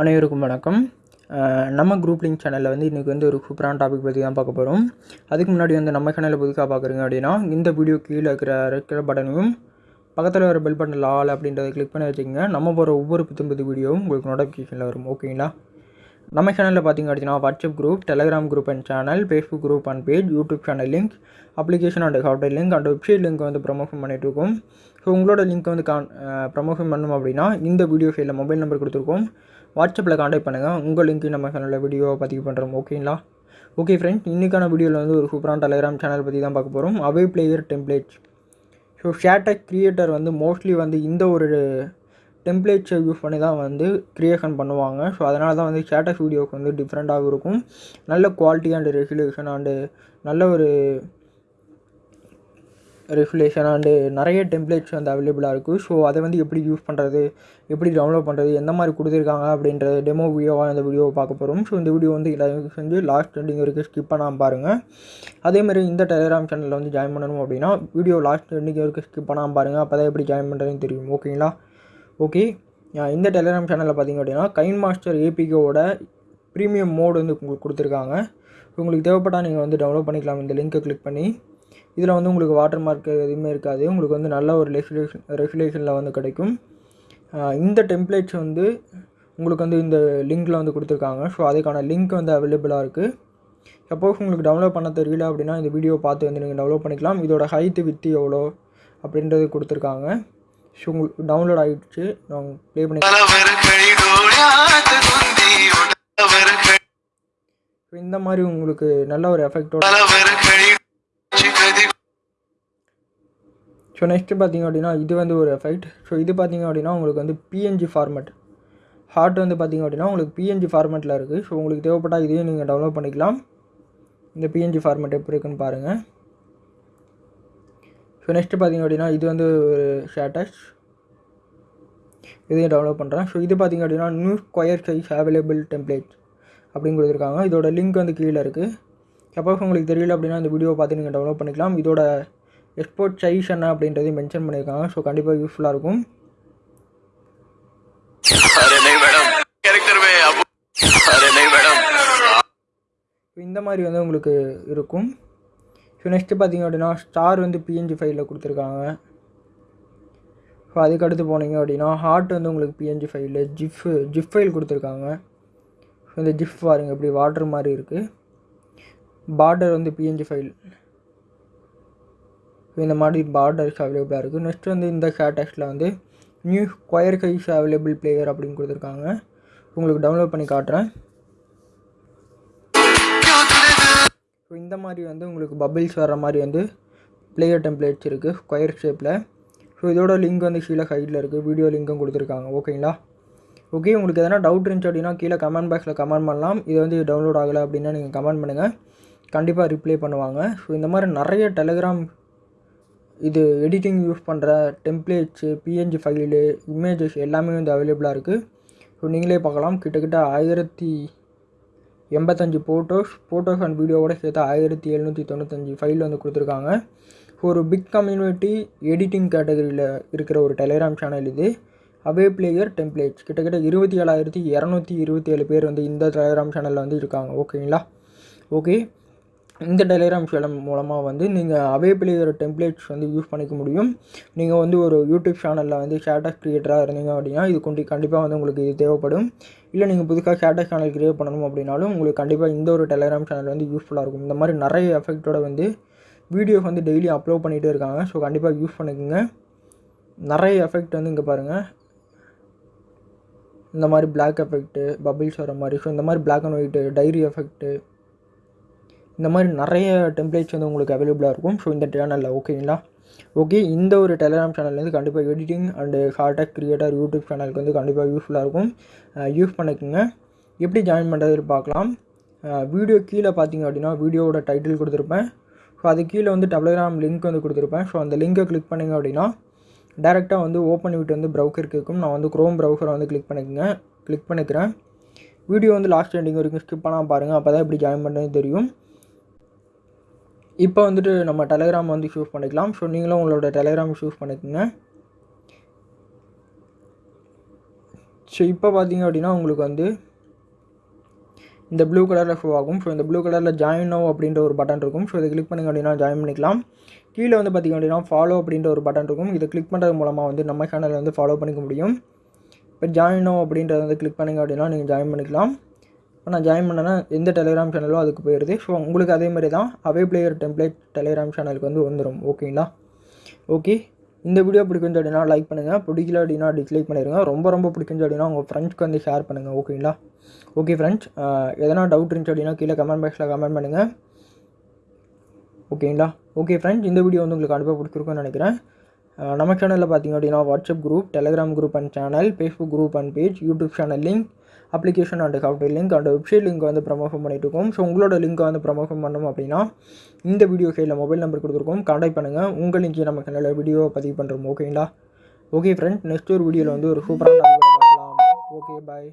அனைவருக்கும் வணக்கம். நம்ம குரூப் லிங்க் சேனலில் வந்து இன்றைக்கி வந்து ஒரு சூப்பரான டாபிக் பற்றி தான் பார்க்க போகிறோம் அதுக்கு முன்னாடி வந்து நம்ம சேனலில் புதுக்காக பார்க்குறீங்க அப்படின்னா இந்த வீடியோ கீழே இருக்கிற இருக்கிற பட்டனையும் பக்கத்தில் வர பெல் பட்டன் லால் அப்படின்றத கிளிக் பண்ணி வச்சுக்கோங்க. நம்ம போகிற ஒவ்வொரு புத்தம் புது வீடியோவும் உங்களுக்கு நோட்டிஃபிகேஷனில் வரும். ஓகேங்களா நம்ம சேனலில் பார்த்தீங்க அப்படின்னா WhatsApp group Telegram group and channel Facebook group and page YouTube channel link application and software link and website link வந்து ப்ரமோஷன் பண்ணிகிட்ருக்கோம் ஸோ உங்களோட லிங்க் வந்து கான் ப்ரமோஷன் பண்ணணும் அப்படின்னா இந்த வீடியோ ஃபைலில் மொபைல் நம்பர் கொடுத்துருக்கோம். வாட்ஸ்அப்பில் காண்டாக்ட் பண்ணுங்கள் உங்கள் லிங்க்கு நம்ம சேனலில் வீடியோவை பதிவு பண்ணுறோம் ஓகேங்களா ஓகே ஃப்ரெண்ட்ஸ் இன்றைக்கான வீடியோவில் வந்து ஒரு சூப்பரான டெலிகிராம் சேனல் பற்றி தான் பார்க்க போகிறோம் அவே பிளேயர் டெம்ப்ளேட்ஸ் ஸோ ஷேட்டக் கிரியேட்டர் வந்து மோஸ்ட்லி வந்து இந்த ஒரு டெம்ப்ளேட்ஸை யூஸ் பண்ணி தான் வந்து க்ரியேஷன் பண்ணுவாங்க. ஸோ அதனால தான் வந்து ஷேட்டக் வீடியோவுக்கு வந்து டிஃப்ரெண்ட்டாகவும் இருக்கும். நல்ல குவாலிட்டி அண்டு ரெசல்யூஷன் அண்டு நல்ல ஒரு ரெஃபுலேஷன் அண்டு நிறைய டெம்ப்ளேட்ஸ் வந்து அவைலபிளாக இருக்குது ஸோ அதை வந்து எப்படி யூஸ் பண்ணுறது எப்படி டவுன்லோட் பண்ணுறது எந்த மாதிரி கொடுத்துருக்காங்க அப்படின்ற டெமோ வீடியோவாக இந்த வீடியோவை பார்க்க போகிறோம் ஸோ இந்த வீடியோ வந்து எல்லாரும் செஞ்சு லாஸ்ட் எண்டிங் வரைக்கும் ஸ்கிப் பண்ணாமல் பாருங்கள் அதேமாதிரி இந்த டெலிகிராம் சேனலில் வந்து ஜாயின் பண்ணணும் அப்படின்னா வீடியோ லாஸ்ட் எண்டிங் வரைக்கும் ஸ்கிப் பண்ணாமல் பாருங்கள் அப்போ தான் எப்படி ஜாயின் பண்ணுறதுன்னு தெரியும். ஓகேங்களா ஓகே இந்த டெலிகிராம் சேனலில் பார்த்தீங்க அப்படின்னா கைன் மாஸ்டர் ஏபிகோட ப்ரீமியம் மோடு வந்து உங்களுக்கு கொடுத்துருக்காங்க. உங்களுக்கு தேவைப்பட்டால் நீங்கள் வந்து டவுன்லோட் பண்ணிக்கலாம். இந்த லிங்க்கை கிளிக் பண்ணி. இதில் வந்து உங்களுக்கு வாட்டர் மார்க் எதுவுமே இருக்காது. உங்களுக்கு வந்து நல்ல ஒரு ரெஃபிலேஷன் ரெஃபிலேஷனில் வந்து கிடைக்கும். இந்த டெம்ப்ளேட்ஸ் வந்து உங்களுக்கு வந்து இந்த லிங்க்கில் வந்து கொடுத்துருக்காங்க. ஸோ அதுக்கான லிங்க் வந்து அவைலபிளாக இருக்குது சப்போஸ் உங்களுக்கு டவுன்லோட் பண்ண தெரியல அப்படின்னா இந்த வீடியோ பார்த்து வந்து நீங்கள் டவுன்லோட் பண்ணிக்கலாம். இதோட ஹைட்டு வித்து எவ்வளோ அப்படின்றது கொடுத்துருக்காங்க. ஸோ உங்களுக்கு டவுன்லோட் ஆகிடுச்சு நான் ப்ளே பண்ணி ஸோ இந்த மாதிரி உங்களுக்கு நல்ல ஒரு எஃபெக்டோட ஸோ நெக்ஸ்ட்டு பார்த்தீங்க அப்படின்னா இது வந்து ஒரு எஃபெக்ட் ஸோ இது பார்த்தீங்க அப்படின்னா உங்களுக்கு வந்து பிஎன்ஜி ஃபார்மேட் ஹார்ட் வந்து பார்த்தீங்க அப்படின்னா உங்களுக்கு பிஎன்ஜி ஃபார்மெட்டில் இருக்குது ஸோ உங்களுக்கு தேவைப்பட்டால் இதையும் நீங்கள் டவுன்லோட் பண்ணிக்கலாம். இந்த பிஎன்ஜி ஃபார்மெட் எப்படி இருக்குன்னு பாருங்கள் ஸோ நெக்ஸ்ட்டு பார்த்தீங்க அப்படின்னா இது வந்து ஒரு ஷேட்டஸ் இதையும் டவுன்லோட் பண்ணுறேன் ஸோ இது பார்த்தீங்க அப்படின்னா new square size available template அப்படின்னு கொடுத்துருக்காங்க. இதோட லிங்க் வந்து கீழே இருக்குது சப்போஸ் உங்களுக்கு தெரியல அப்படின்னா இந்த வீடியோ பார்த்து நீங்கள் டவுன்லோட் பண்ணிக்கலாம். இதோட எக்ஸ்போர்ட் சைஸ் என்ன அப்படின்றதையும் மென்ஷன் பண்ணியிருக்காங்க. ஸோ கண்டிப்பாக யூஸ்ஃபுல்லாக இருக்கும். இந்த மாதிரி வந்து உங்களுக்கு இருக்கும். ஸோ நெக்ஸ்ட்டு பார்த்தீங்க அப்படின்னா ஸ்டார் வந்து பிஎன்ஜி ஃபைலில் கொடுத்துருக்காங்க. ஸோ அதுக்கடுத்து போனீங்க அப்படின்னா ஹார்ட் வந்து உங்களுக்கு பிஎன்ஜி ஃபைலில் ஜிஃப்பு ஜிஃப் ஃபைல் கொடுத்துருக்காங்க. ஸோ இந்த ஜிஃப் பாருங்க இப்படி வாட்ரு மாதிரி இருக்குது பார்டர் வந்து பிஎன்ஜி ஃபைல் இந்த மாதிரி பார்டர்ஸ் அவைலபிளாக இருக்குது நெக்ஸ்ட் வந்து இந்த ஷேட்டக்ஸில் வந்து new square guys available player அப்படின்னு கொடுத்துருக்காங்க. உங்களுக்கு டவுன்லோட் பண்ணி காட்டுறேன். ஸோ இந்த மாதிரி வந்து உங்களுக்கு பபிள்ஸ் வர மாதிரி வந்து பிளேயர் டெம்ப்ளேட்ஸ் இருக்குது ஸ்கொயர் ஷேப்பில் ஸோ இதோட லிங்க் வந்து கீழே ஹைட்டில் இருக்குது வீடியோ லிங்க்கும் கொடுத்துருக்காங்க. ஓகேங்களா ஓகே உங்களுக்கு எதனா டவுட் இருந்துச்சு அப்படின்னா கீழே கமெண்ட் பாக்ஸில் கமெண்ட் பண்ணலாம். இது வந்து டவுன்லோட் ஆகலை அப்படின்னா நீங்கள் கமெண்ட் பண்ணுங்கள் கண்டிப்பாக ரிப்ளை பண்ணுவாங்க. ஸோ இந்த மாதிரி நிறைய டெலிகிராம் இது எடிட்டிங் யூஸ் பண்ணுற டெம்ப்ளேட்ஸு பிஎன்ஜி ஃபைலு இமேஜஸ் எல்லாமே வந்து அவைலபிளாக இருக்குது ஸோ நீங்களே பார்க்கலாம். கிட்டத்தட்ட ஆயிரத்தி எண்பத்தஞ்சு ஃபோட்டோஸ் ஃபோட்டோஸ் அண்ட் வீடியோவோட சேர்த்து ஆயிரத்தி எழுநூற்றி தொண்ணூத்தஞ்சு ஃபைல் வந்து கொடுத்துருக்காங்க. ஒரு பிக் கம்யூனிட்டி எடிட்டிங் கேட்டகரியில் இருக்கிற ஒரு டெலிகிராம் சேனல் இது. அவே பிளேயர் டெம்ப்ளேட்ஸ் கிட்டத்தட்ட இருபத்தி ஏழாயிரத்தி இரநூத்தி இருபத்தி ஏழு பேர் வந்து இந்த டெலிகிராம் சேனலில் வந்து இருக்காங்க. ஓகேங்களா ஓகே இந்த டெலிகிராம் சேனல் மூலமாக வந்து நீங்கள் அவே டெம்ப்ளேட்ஸ் வந்து யூஸ் பண்ணிக்க முடியும். நீங்கள் வந்து ஒரு யூடியூப் சேனலில் வந்து ஷேட்டஸ் க்ரியேட்டராக இருந்தீங்க அப்படின்னா இது கொண்டு கண்டிப்பாக வந்து உங்களுக்கு இது தேவைப்படும். இல்லை நீங்கள் புதுசாக ஸ்டேட்டஸ் சேனல் க்ரியேட் பண்ணணும் அப்படின்னாலும் உங்களுக்கு கண்டிப்பாக இந்த ஒரு டெலிகிராம் சேனல் வந்து யூஸ்ஃபுல்லாக இருக்கும். இந்த மாதிரி நிறைய எஃபெக்ட்டோட வந்து வீடியோஸ் வந்து டெய்லி அப்லோட் பண்ணிகிட்டே இருக்காங்க. ஸோ கண்டிப்பாக யூஸ் பண்ணிக்கோங்க. நிறைய எஃபெக்ட் வந்து இங்கே பாருங்கள் இந்த மாதிரி பிளாக் எஃபெக்ட்டு பபிள்ஸ் வர மாதிரி. ஸோ இந்த மாதிரி black and white diary effect இந்த மாதிரி நிறைய டெம்ப்ளேட்ஸ் வந்து உங்களுக்கு அவைலபிளாக இருக்கும். ஸோ இந்த சேனலில் ஓகேங்களா ஓகே இந்த ஒரு டெலிகிராம் சேனல்லேருந்து கண்டிப்பாக எடிட்டிங் அண்டு ஹார்டாக் கிரியேட்டர் யூடியூப் சேனலுக்கு வந்து கண்டிப்பாக யூஸ்ஃபுல்லாக இருக்கும். யூஸ் பண்ணிக்கோங்க. எப்படி ஜாயின் பண்ணுறது பார்க்கலாம். வீடியோ கீழே பார்த்தீங்க அப்படின்னா வீடியோவோட டைட்டில் கொடுத்துருப்பேன். ஸோ அது கீழே வந்து டெலிகிராம் லிங்க் வந்து கொடுத்துருப்பேன். ஸோ அந்த லிங்கை கிளிக் பண்ணிங்க அப்படின்னா டேரெக்டாக வந்து ஓப்பன் விட்டு வந்து ப்ரௌசர் கேட்கும் நான் வந்து க்ரோம் ப்ரௌசரை வந்து கிளிக் பண்ணிக்கோங்க. கிளிக் பண்ணிக்கிறேன். வீடியோ வந்து லாஸ்ட் எண்டிங் வரைக்கும் ஸ்கிப் பண்ணால் பாருங்கள் அப்போ தான் எப்படி ஜாயின் பண்ணுறது தெரியும். இப்போ வந்துட்டு நம்ம டெலகிராம் வந்து யூஸ் பண்ணிக்கலாம். ஸோ நீங்களும் உங்களோட டெலகிராம் யூஸ் பண்ணிக்கோங்க. ஸோ இப்போ பார்த்தீங்க அப்படின்னா உங்களுக்கு வந்து இந்த ப்ளூ கலரில் ஷோ ஆகும். ஸோ இந்த ப்ளூ கலரில் ஜாயின் நோ அப்படின்ற ஒரு பட்டன் இருக்கும். ஸோ இதை கிளிக் பண்ணிங்க அப்படின்னா ஜாயின் பண்ணிக்கலாம். கீழே வந்து பார்த்திங்க அப்படின்னா ஃபாலோ அப்படின்ற ஒரு பட்டன் இருக்கும். இதை கிளிக் பண்ணுறது மூலமாக வந்து நம்ம சேனலை வந்து ஃபாலோ பண்ணிக்க முடியும். இப்போ ஜாயின் நோ அப்படின்றத வந்து கிளிக் பண்ணிங்க அப்படின்னா நீங்கள் ஜாயின் பண்ணிக்கலாம். இப்போ நான் ஜாயின் பண்ணேன்னா எந்த டெலிகிராம் சேனலோ அதுக்கு போயிடுது. ஸோ உங்களுக்கு அதே மாதிரி தான் அவே பிளேயர் டெம்ப்ளேட் டெலிகிராம் சேனலுக்கு வந்து வந்துடும் ஓகேங்களா ஓகே இந்த வீடியோ பிடிக்கும் அப்படின்னா லைக் பண்ணுங்கள் பிடிக்கல அப்படின்னா டிஸ்லைக் பண்ணிடுங்க ரொம்ப ரொம்ப பிடிக்கும் அப்படின்னா உங்கள் ஃப்ரெண்ட்ஸ்க்கு வந்து ஷேர் பண்ணுங்கள் ஓகேங்களா ஓகே ஃப்ரெண்ட்ஸ் எதனா டவுட் இருந்துச்சு அப்படின்னா கீழே கமெண்ட் பாக்ஸில் கமெண்ட் பண்ணுங்கள் ஓகேங்களா ஓகே ஃப்ரெண்ட்ஸ் இந்த வீடியோ வந்து உங்களுக்கு அனுப்ப பிடிச்சிருக்குன்னு நினைக்கிறேன். நம்ம சேனலில் பார்த்தீங்க அப்படின்னா WhatsApp group Telegram group and channel Facebook group and page YouTube channel link application and software link and website link வந்து ப்ரமோஷன் பண்ணிட்டு இருக்கோம் ஸோ உங்களோட லிங்க்கை வந்து ப்ரமோஷன் பண்ணணும் அப்படின்னா இந்த வீடியோ கையில் மொபைல் நம்பர் கொடுத்துருக்கோம். கான்டாக்ட் பண்ணுங்கள் உங்கள் லிங்க்கே நம்ம சேனலில் வீடியோ பதிவு பண்ணுறோம் ஓகேங்களா ஓகே ஃப்ரெண்ட் நெக்ஸ்ட் ஒரு வீடியோவில் வந்து ஒரு சூப்பரான பார்க்கலாம். Okay bye